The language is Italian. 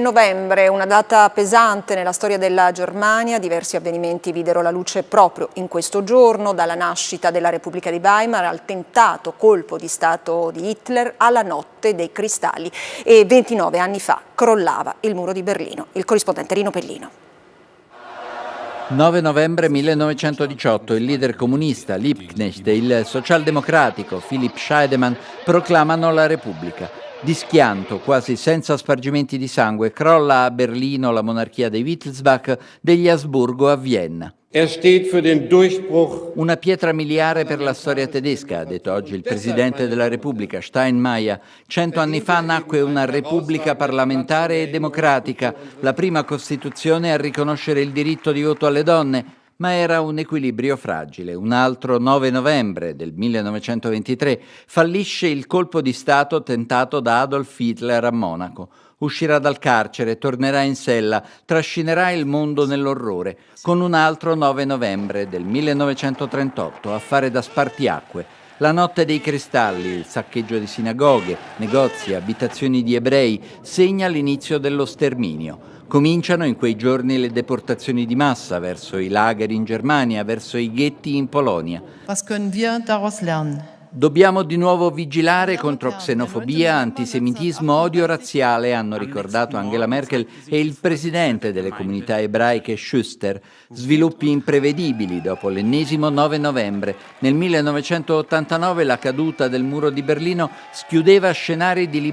novembre, una data pesante nella storia della Germania, diversi avvenimenti videro la luce proprio in questo giorno, dalla nascita della Repubblica di Weimar al tentato colpo di Stato di Hitler alla notte dei cristalli e 29 anni fa crollava il muro di Berlino. Il corrispondente Rino Pellino. 9 novembre 1918 il leader comunista Liebknecht e il socialdemocratico Philipp Scheidemann proclamano la Repubblica. Di schianto, quasi senza spargimenti di sangue, crolla a Berlino la monarchia dei Wittelsbach, degli Asburgo a Vienna. Er Una pietra miliare per la storia tedesca, ha detto oggi il Presidente della Repubblica, Steinmeier. Cento anni fa nacque una Repubblica parlamentare e democratica, la prima Costituzione a riconoscere il diritto di voto alle donne, ma era un equilibrio fragile. Un altro 9 novembre del 1923 fallisce il colpo di Stato tentato da Adolf Hitler a Monaco. Uscirà dal carcere, tornerà in sella, trascinerà il mondo nell'orrore, con un altro 9 novembre del 1938 a fare da spartiacque. La notte dei cristalli, il saccheggio di sinagoghe, negozi, abitazioni di ebrei, segna l'inizio dello sterminio. Cominciano in quei giorni le deportazioni di massa verso i lager in Germania, verso i ghetti in Polonia. Dobbiamo di nuovo vigilare contro xenofobia, antisemitismo, odio razziale, hanno ricordato Angela Merkel e il presidente delle comunità ebraiche Schuster. Sviluppi imprevedibili dopo l'ennesimo 9 novembre. Nel 1989 la caduta del muro di Berlino schiudeva scenari di libertà